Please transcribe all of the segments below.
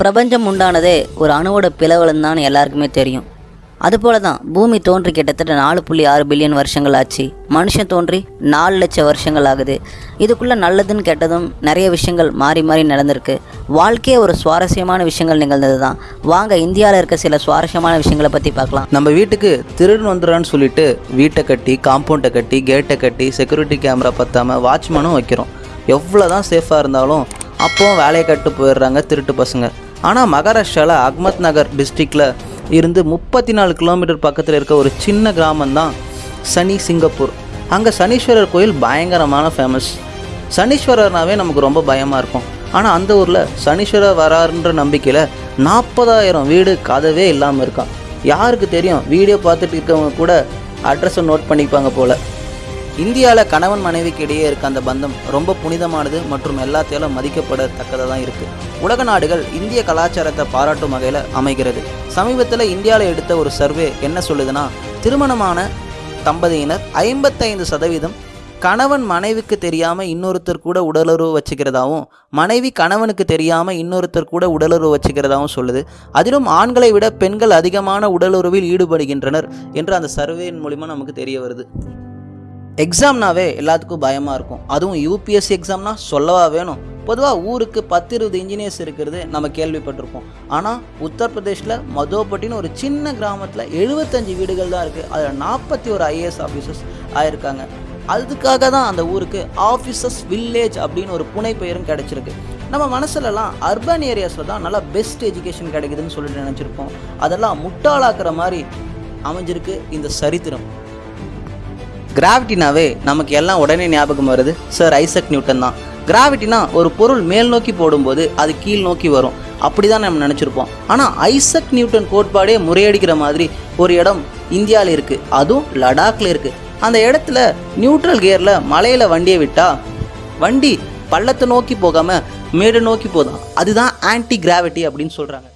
பிரபஞ்சம் உண்டானதே ஒரு அணுவோட பிளவுலன்னு தான் எல்லாருக்குமே தெரியும். அதுபோல தான் பூமி தோன்றி கிட்டத்தட்ட நாலு புள்ளி ஆறு பில்லியன் வருஷங்கள் ஆச்சு. மனுஷன் தோன்றி நாலு லட்சம் வருஷங்கள் ஆகுது. இதுக்குள்ளே நல்லதுன்னு கெட்டதும் நிறைய விஷயங்கள் மாறி மாறி நடந்திருக்கு. வாழ்க்கையே ஒரு சுவாரஸ்யமான விஷயங்கள் நிகழ்ந்தது தான் வாங்க இந்தியாவில் இருக்க சில சுவாரஸ்யமான விஷயங்களை பற்றி பார்க்கலாம். நம்ம வீட்டுக்கு திருடன் வந்துடுறான்னு சொல்லிட்டு வீட்டை கட்டி காம்பவுண்டை கட்டி கேட்டை கட்டி செக்யூரிட்டி கேமரா பற்றாமல் வாட்ச்மேனும் வைக்கிறோம். எவ்வளோ தான் சேஃபாக இருந்தாலும் அப்போவும் வேலையை கட்டு போயிடுறாங்க திருட்டு பசங்க. ஆனால் மகாராஷ்டிராவில் அஹ்மத் நகர் டிஸ்ட்ரிக்டில் இருந்து முப்பத்தி நாலு கிலோமீட்டர் பக்கத்தில் இருக்க ஒரு சின்ன கிராமம் தான் சனி சிங்கப்பூர். அங்கே சனீஸ்வரர் கோயில் பயங்கரமான ஃபேமஸ் சனீஸ்வரர்னாவே நமக்கு ரொம்ப பயமாக இருக்கும். ஆனால் அந்த ஊரில் சனீஸ்வரர் வராருன்ற நம்பிக்கையில் நாற்பதாயிரம் வீடு கதவே இல்லாமல் இருக்கான். யாருக்கு தெரியும்? வீடியோ பார்த்துட்டு இருக்கவங்க கூட அட்ரஸை நோட் பண்ணிப்பாங்க போல். இந்தியாவில் கணவன் மனைவிக்கு இடையே இருக்க அந்த பந்தம் ரொம்ப புனிதமானது மற்றும் எல்லாத்தையும் மதிக்கப்படத்தக்கதாக தான் இருக்குது உலக நாடுகள் இந்திய கலாச்சாரத்தை பாராட்டும் வகையில் அமைகிறது. சமீபத்தில் இந்தியாவில் எடுத்த ஒரு சர்வே என்ன சொல்லுதுன்னா திருமணமான தம்பதியினர் ஐம்பத்தைந்து சதவீதம் கணவன் மனைவிக்கு தெரியாமல் இன்னொருத்தர் கூட உடலுறவு வச்சுக்கிறதாவும் மனைவி கணவனுக்கு தெரியாமல் இன்னொருத்தர் கூட உடலுறவு வச்சுக்கிறதாவும் சொல்லுது. அதிலும் ஆண்களை விட பெண்கள் அதிகமான உடலுறவில் ஈடுபடுகின்றனர் என்று அந்த சர்வேயின் மூலிமா நமக்கு தெரிய வருது. எக்ஸாம்னாவே எல்லாத்துக்கும் பயமாக இருக்கும். அதுவும் யூபிஎஸ்சி எக்ஸாம்னா சொல்லவா வேணும். பொதுவாக ஊருக்கு பத்து இருபது இன்ஜினியர்ஸ் இருக்கிறது நம்ம கேள்விப்பட்டிருப்போம். ஆனால் உத்தரப்பிரதேஷில் மதோபட்டின்னு ஒரு சின்ன கிராமத்தில் எழுபத்தஞ்சு வீடுகள் தான் இருக்குது அதில் நாற்பத்தி ஒரு ஐஏஎஸ் ஆஃபீஸர்ஸ் ஆயிருக்காங்க. அதுக்காக தான் அந்த ஊருக்கு ஆஃபீஸர்ஸ் வில்லேஜ் அப்படின்னு ஒரு புனை பெயரும் கிடச்சிருக்கு. நம்ம மனசுலலாம் அர்பன் ஏரியாஸில் தான் நல்லா பெஸ்ட் எஜுகேஷன் கிடைக்குதுன்னு சொல்லிட்டு நினச்சிருப்போம். அதெல்லாம் முட்டாளாக்குற மாதிரி அமைஞ்சிருக்கு இந்த சரித்திரம். கிராவிட்டினாவே நமக்கு எல்லாம் உடனே ஞாபகம் வருது சார் ஐசக் நியூட்டன் தான். கிராவிட்டினா ஒரு பொருள் மேல் நோக்கி போடும்போது அது கீழ் நோக்கி வரும். அப்படி தான் நம்ம நினச்சிருப்போம். ஆனால் ஐசக் நியூட்டன் கோட்பாடே முறையடிக்கிற மாதிரி ஒரு இடம் இந்தியாவில் இருக்குது அதுவும் லடாக்ல இருக்குது அந்த இடத்துல நியூட்ரல் கியரில் மலையில் வண்டியை விட்டால் வண்டி பள்ளத்தை நோக்கி போகாமல் மேடு நோக்கி போதும் அதுதான் ஆன்டி கிராவிட்டி அப்படின்னு சொல்கிறாங்க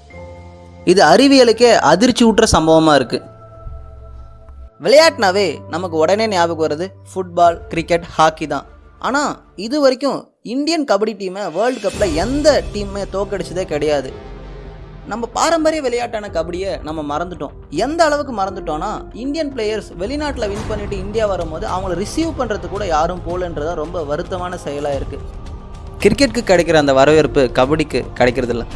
இது அறிவியலுக்கே அதிர்ச்சி ஊட்டுற சம்பவமாக இருக்குது விளையாட்டுனாவே நமக்கு உடனே ஞாபகம் வருது ஃபுட்பால் கிரிக்கெட் ஹாக்கி தான். ஆனால் இது வரைக்கும் இந்தியன் கபடி டீமை வேர்ல்டு கப்பில் எந்த டீமுமே தோக்கடிச்சதே கிடையாது. நம்ம பாரம்பரிய விளையாட்டான கபடியை நம்ம மறந்துட்டோம். எந்த அளவுக்கு மறந்துட்டோம்னா இந்தியன் பிளேயர்ஸ் வெளிநாட்டில் வின் பண்ணிட்டு இந்தியா வரும்போது அவங்கள ரிசீவ் பண்ணுறது கூட யாரும் போகலன்றதா ரொம்ப வருத்தமான செயலாக இருக்குது கிரிக்கெட்டுக்கு கிடைக்கிற அந்த வரவேற்பு கபடிக்கு கிடைக்கிறதில்ல.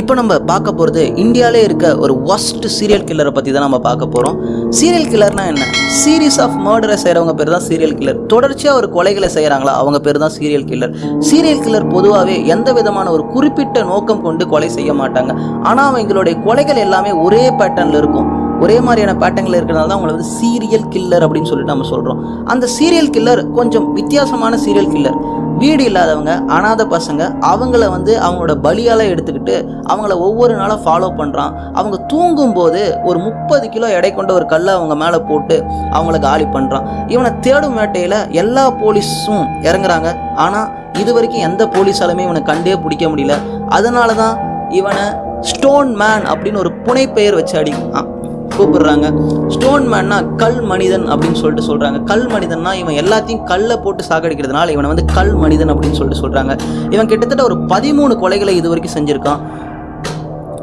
இப்போ நம்ம பார்க்க போகிறது இந்தியாவிலே இருக்க ஒரு ஒஸ்ட் சீரியல் கில்லரை பற்றி தான் நம்ம பார்க்க போகிறோம் சீரியல் கில்லர்னா என்ன? சீரீஸ் ஆஃப் மர்டரை செய்கிறவங்க பேர் தான் சீரியல் கில்லர் தொடர்ச்சியாக ஒரு கொலைகளை செய்கிறாங்களா அவங்க பேர் தான் சீரியல் கில்லர் சீரியல் கில்லர் பொதுவாகவே எந்த விதமான ஒரு குறிப்பிட்ட நோக்கம் கொண்டு கொலை செய்ய மாட்டாங்க. ஆனால் அவங்களுடைய கொலைகள் எல்லாமே ஒரே பேட்டர்னில் இருக்கும். ஒரே மாதிரியான பேட்டர்னில் இருக்கிறனால தான் அவங்களை வந்து சீரியல் கில்லர் அப்படின்னு சொல்லிட்டு நம்ம சொல்கிறோம் அந்த சீரியல் கில்லர் கொஞ்சம் வித்தியாசமான சீரியல் கில்லர் வீடு இல்லாதவங்க அனாத பசங்க அவங்கள வந்து அவங்களோட பலியால் எடுத்துக்கிட்டு அவங்கள ஒவ்வொரு நாளும் ஃபாலோ பண்ணுறான் அவங்க தூங்கும்போது ஒரு முப்பது கிலோ எடை கொண்ட ஒரு கல்லை அவங்க மேலே போட்டு அவங்கள காலி பண்ணுறான் இவனை தேடும் வேட்டையில் எல்லா போலீஸும் இறங்குறாங்க. ஆனால் இது வரைக்கும் எந்த போலீஸாலுமே இவனை கண்டே பிடிக்க முடியல. அதனால தான் இவனை ஸ்டோன் மேன் அப்படின்னு ஒரு புனைப்பெயர் வச்சு அடி கூப்பிடுறாங்க. ஸ்டோன் மேன்னா கல் மனிதன் அப்படின்னு சொல்லிட்டு சொல்கிறாங்க கல் மனிதன்னா இவன் எல்லாத்தையும் கல்லை போட்டு சாகடிக்கிறதுனால இவனை வந்து கல் மனிதன் அப்படின்னு சொல்லிட்டு சொல்கிறாங்க இவன் கிட்டத்தட்ட ஒரு பதிமூணு கொலைகளை இது வரைக்கும் செஞ்சுருக்கான்.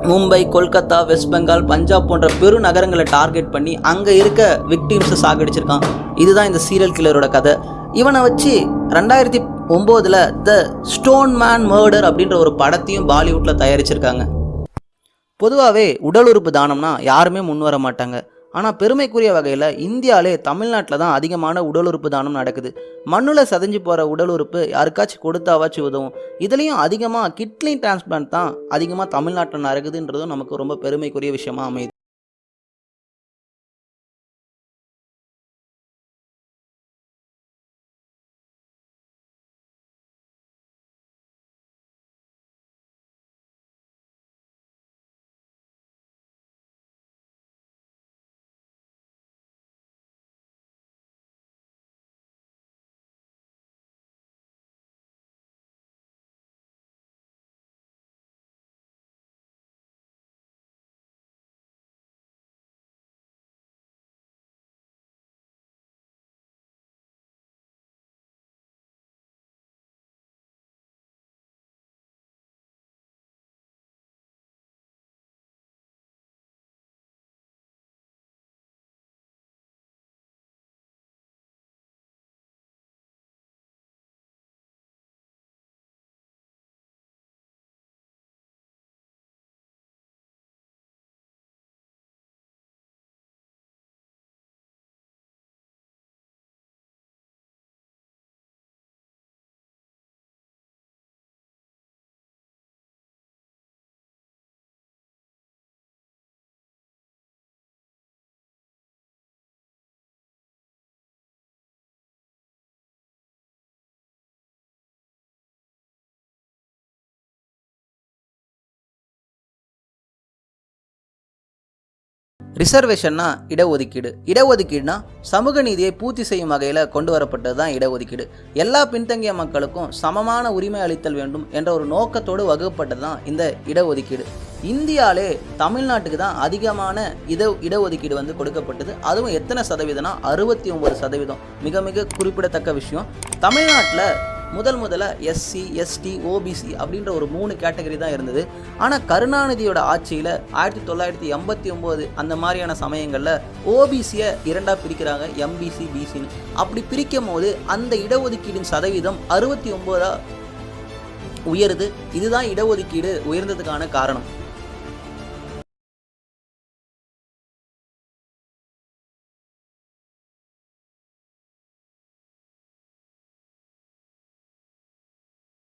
மும்பை கொல்கத்தா வெஸ்ட் பெங்கால் பஞ்சாப் போன்ற பெரு நகரங்களை டார்கெட் பண்ணி அங்கே இருக்க விக்டிம்ஸை சாகடிச்சிருக்கான். இதுதான் இந்த சீரியல் கில்லரோட கதை. இவனை வச்சு ரெண்டாயிரத்தி ஒம்போதில் த ஸ்டோன் மேன் மர்டர் அப்படின்ற ஒரு படத்தையும் பாலிவுட்டில் தயாரிச்சிருக்காங்க. பொதுவாகவே உடல் உறுப்பு தானம்னா யாருமே முன் வர மாட்டாங்க. ஆனால் பெருமைக்குரிய வகையில் இந்தியாவிலே தமிழ்நாட்டில் தான் அதிகமான உடல் உறுப்பு தானம் நடக்குது. மண்ணில் சதைஞ்சு போகிற உடல் உறுப்பு யாருக்காச்சும் கொடுத்தாவாச்சும் உதவும். இதுலேயும் அதிகமாக கிட்னி டிரான்ஸ்பிளான்ட் தான் அதிகமாக தமிழ்நாட்டில் நடக்குதுன்றதும் நமக்கு ரொம்ப பெருமைக்குரிய விஷயமா அமையுது. ரிசர்வேஷன்னா இடஒதுக்கீடு. இடஒதுக்கீடுனா சமூக நீதியை பூர்த்தி செய்யும் வகையில் கொண்டு வரப்பட்டது தான் இடஒதுக்கீடு. எல்லா பின்தங்கிய மக்களுக்கும் சமமான உரிமை அளித்தல் வேண்டும் என்ற ஒரு நோக்கத்தோடு வகுப்பட்டது தான் இந்த இடஒதுக்கீடு. இந்தியாவிலே தமிழ்நாட்டுக்கு தான் அதிகமான இட இடஒதுக்கீடு வந்து கொடுக்கப்பட்டது. அதுவும் எத்தனை சதவீதம்னா அறுபத்தி ஒன்பது சதவீதம். மிக மிக குறிப்பிடத்தக்க விஷயம். தமிழ்நாட்டில் முதல் முதல்ல எஸ்சி எஸ்டி ஓபிசி அப்படின்ற ஒரு மூணு கேட்டகரி தான் இருந்தது. ஆனால் கருணாநிதியோட ஆட்சியில் ஆயிரத்தி தொள்ளாயிரத்தி எண்பத்தி ஒம்போது அந்த மாதிரியான சமயங்களில் ஓபிசியை இரண்டாக பிரிக்கிறாங்க எம்பிசி பிசின்னு அப்படி பிரிக்கும் போது அந்த இடஒதுக்கீடின் சதவீதம் அறுபத்தி ஒம்போதாக உயருது. இதுதான் இடஒதுக்கீடு உயர்ந்ததுக்கான காரணம்.